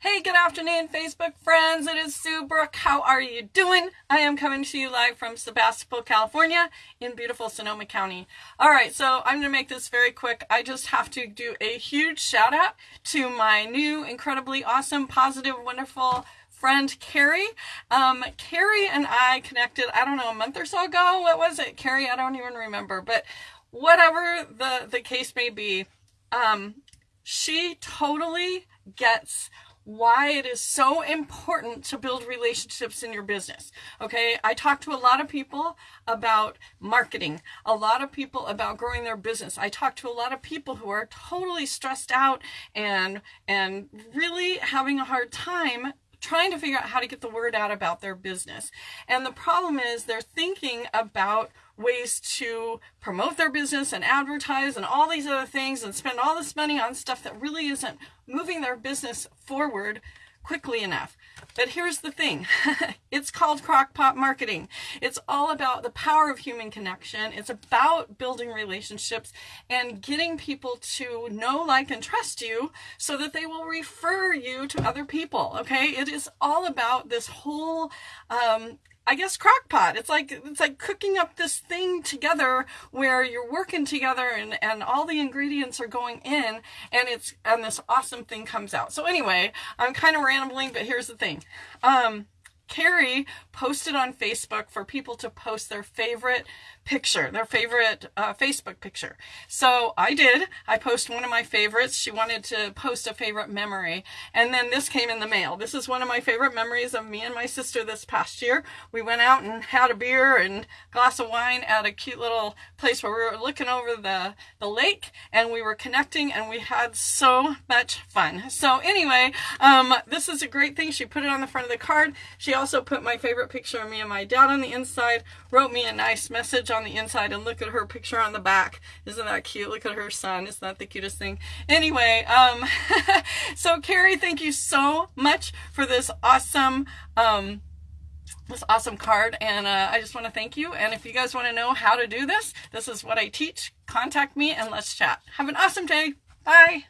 Hey, good afternoon, Facebook friends. It is Sue Brooke. How are you doing? I am coming to you live from Sebastopol, California in beautiful Sonoma County. All right, so I'm going to make this very quick. I just have to do a huge shout out to my new, incredibly awesome, positive, wonderful friend Carrie. Um, Carrie and I connected, I don't know, a month or so ago. What was it? Carrie, I don't even remember. But whatever the, the case may be, um, she totally gets why it is so important to build relationships in your business. Okay, I talk to a lot of people about marketing, a lot of people about growing their business. I talk to a lot of people who are totally stressed out and and really having a hard time trying to figure out how to get the word out about their business. And the problem is they're thinking about ways to promote their business and advertise and all these other things and spend all this money on stuff that really isn't moving their business forward quickly enough. But here's the thing. it's called crockpot marketing. It's all about the power of human connection. It's about building relationships and getting people to know, like, and trust you so that they will refer you to other people. Okay. It is all about this whole, um, I guess crockpot. It's like it's like cooking up this thing together where you're working together and and all the ingredients are going in and it's and this awesome thing comes out. So anyway, I'm kind of rambling, but here's the thing. Um Carrie posted on Facebook for people to post their favorite picture, their favorite uh, Facebook picture. So I did. I posted one of my favorites. She wanted to post a favorite memory. And then this came in the mail. This is one of my favorite memories of me and my sister this past year. We went out and had a beer and glass of wine at a cute little place where we were looking over the, the lake and we were connecting and we had so much fun. So anyway, um, this is a great thing. She put it on the front of the card. She also put my favorite picture of me and my dad on the inside, wrote me a nice message on the inside, and look at her picture on the back. Isn't that cute? Look at her son. Isn't that the cutest thing? Anyway, um, so Carrie, thank you so much for this awesome, um, this awesome card and uh, I just want to thank you and if you guys want to know how to do this this is what I teach contact me and let's chat have an awesome day bye